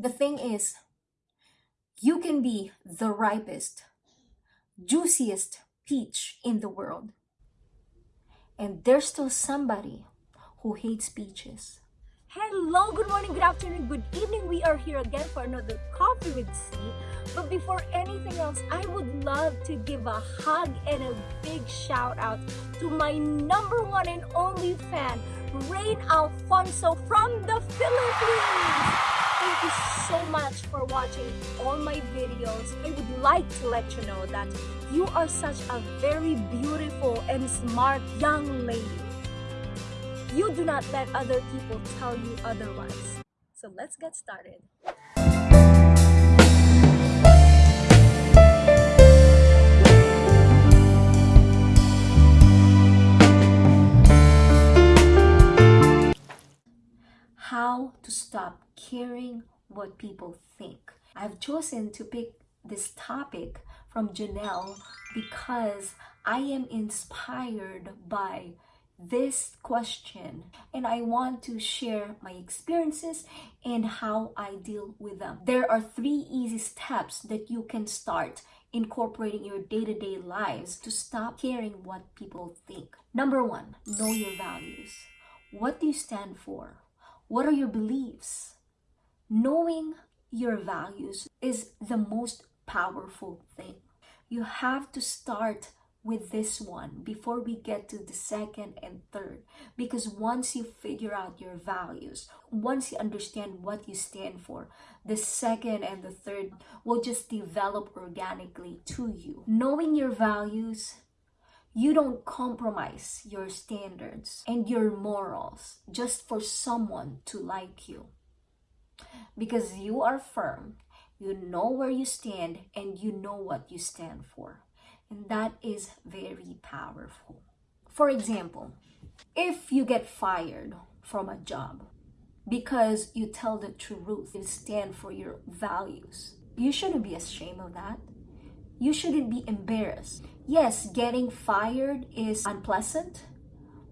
The thing is, you can be the ripest, juiciest peach in the world. And there's still somebody who hates peaches. Hello, good morning, good afternoon, good evening. We are here again for another Coffee with C. But before anything else, I would love to give a hug and a big shout out to my number one and only fan, Rain Alfonso from the Philippines. Thank you so much for watching all my videos. I would like to let you know that you are such a very beautiful and smart young lady. You do not let other people tell you otherwise. So let's get started. What people think. I've chosen to pick this topic from Janelle because I am inspired by this question and I want to share my experiences and how I deal with them. There are three easy steps that you can start incorporating your day-to-day lives to stop caring what people think. Number one, know your values. What do you stand for? What are your beliefs? Knowing your values is the most powerful thing. You have to start with this one before we get to the second and third. Because once you figure out your values once you understand what you stand for the second and the third will just develop organically to you. Knowing your values you don't compromise your standards and your morals just for someone to like you because you are firm you know where you stand and you know what you stand for and that is very powerful. For example, if you get fired from a job because you tell the truth, you stand for your values, you shouldn't be ashamed of that. You shouldn't be embarrassed. Yes, getting fired is unpleasant,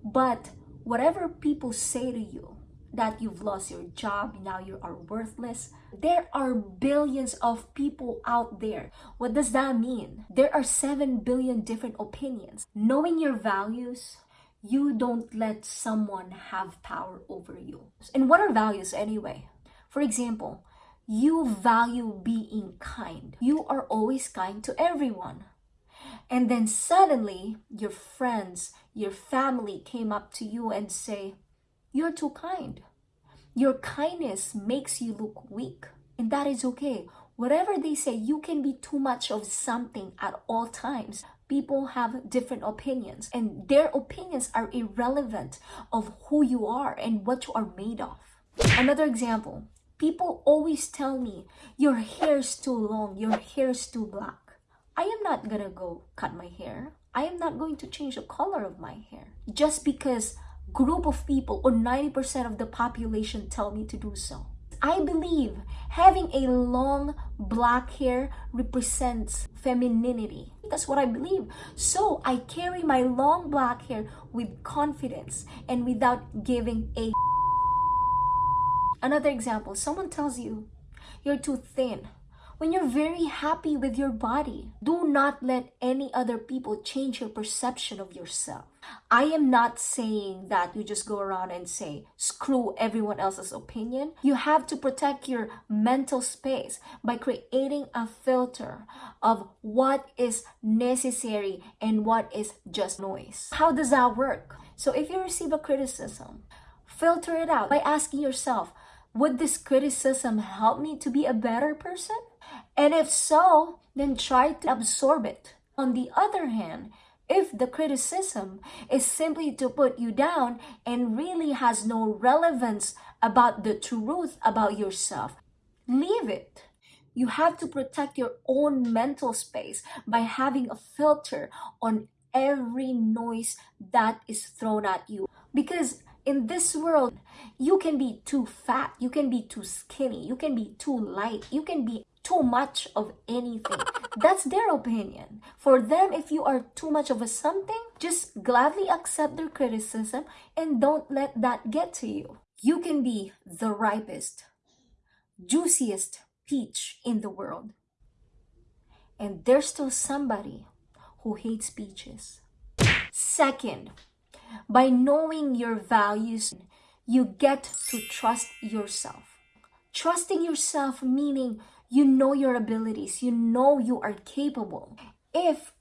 but whatever people say to you, that you've lost your job, now you are worthless. There are billions of people out there. What does that mean? There are 7 billion different opinions. Knowing your values, you don't let someone have power over you. And what are values anyway? For example, you value being kind. You are always kind to everyone. And then suddenly your friends, your family came up to you and say, you're too kind. Your kindness makes you look weak, and that is okay. Whatever they say, you can be too much of something at all times. People have different opinions, and their opinions are irrelevant of who you are and what you are made of. Another example, people always tell me, your hair is too long, your hair is too black. I am not gonna go cut my hair. I am not going to change the color of my hair just because group of people or 90% of the population tell me to do so. I believe having a long black hair represents femininity. That's what I believe. So I carry my long black hair with confidence and without giving a Another example, someone tells you you're too thin when you're very happy with your body. Do not let any other people change your perception of yourself. I am not saying that you just go around and say, screw everyone else's opinion. You have to protect your mental space by creating a filter of what is necessary and what is just noise. How does that work? So if you receive a criticism, filter it out by asking yourself, would this criticism help me to be a better person? And if so, then try to absorb it. On the other hand, if the criticism is simply to put you down and really has no relevance about the truth about yourself, leave it. You have to protect your own mental space by having a filter on every noise that is thrown at you. Because in this world, you can be too fat, you can be too skinny, you can be too light, you can be too much of anything. That's their opinion. For them, if you are too much of a something, just gladly accept their criticism and don't let that get to you. You can be the ripest, juiciest peach in the world. And there's still somebody who hates peaches. Second, by knowing your values, you get to trust yourself. Trusting yourself meaning you know your abilities, you know you are capable. If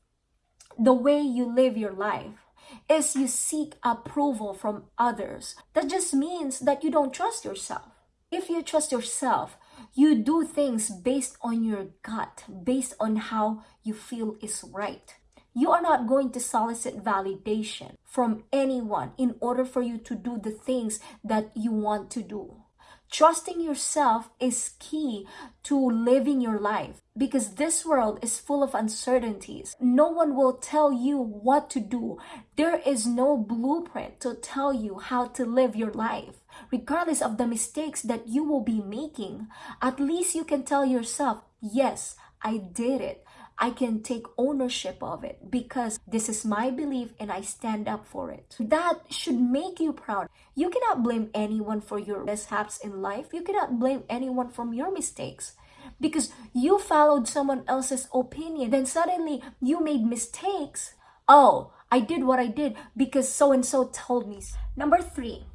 the way you live your life is you seek approval from others, that just means that you don't trust yourself. If you trust yourself, you do things based on your gut, based on how you feel is right. You are not going to solicit validation from anyone in order for you to do the things that you want to do. Trusting yourself is key to living your life because this world is full of uncertainties. No one will tell you what to do. There is no blueprint to tell you how to live your life. Regardless of the mistakes that you will be making, at least you can tell yourself, yes, I did it. I can take ownership of it because this is my belief and I stand up for it. That should make you proud. You cannot blame anyone for your mishaps in life. You cannot blame anyone from your mistakes because you followed someone else's opinion. Then suddenly you made mistakes. Oh, I did what I did because so and so told me. Number three,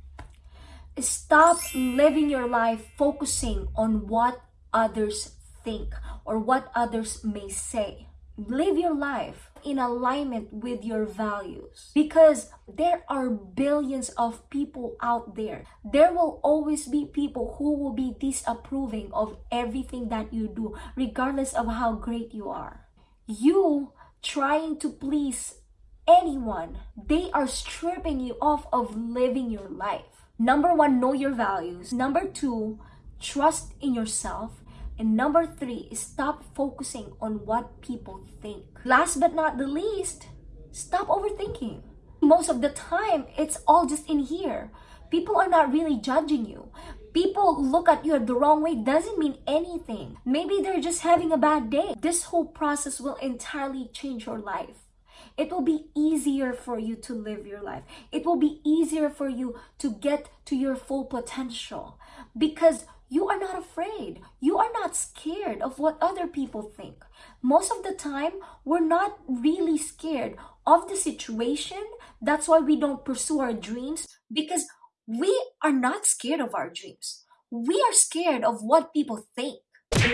stop living your life focusing on what others think or what others may say. Live your life in alignment with your values because there are billions of people out there. There will always be people who will be disapproving of everything that you do, regardless of how great you are. You trying to please anyone, they are stripping you off of living your life. Number one, know your values. Number two, trust in yourself. And number three is stop focusing on what people think. Last but not the least, stop overthinking. Most of the time, it's all just in here. People are not really judging you. People look at you the wrong way doesn't mean anything. Maybe they're just having a bad day. This whole process will entirely change your life. It will be easier for you to live your life. It will be easier for you to get to your full potential because you are not afraid. You are not scared of what other people think. Most of the time, we're not really scared of the situation. That's why we don't pursue our dreams because we are not scared of our dreams. We are scared of what people think.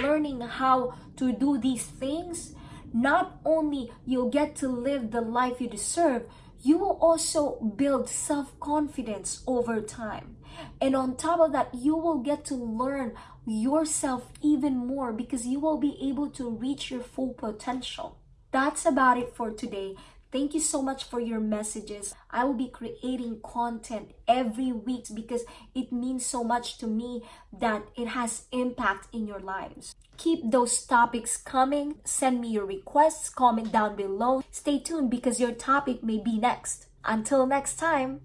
Learning how to do these things, not only you'll get to live the life you deserve, you will also build self-confidence over time. And on top of that, you will get to learn yourself even more because you will be able to reach your full potential. That's about it for today. Thank you so much for your messages. I will be creating content every week because it means so much to me that it has impact in your lives. Keep those topics coming. Send me your requests, comment down below. Stay tuned because your topic may be next. Until next time.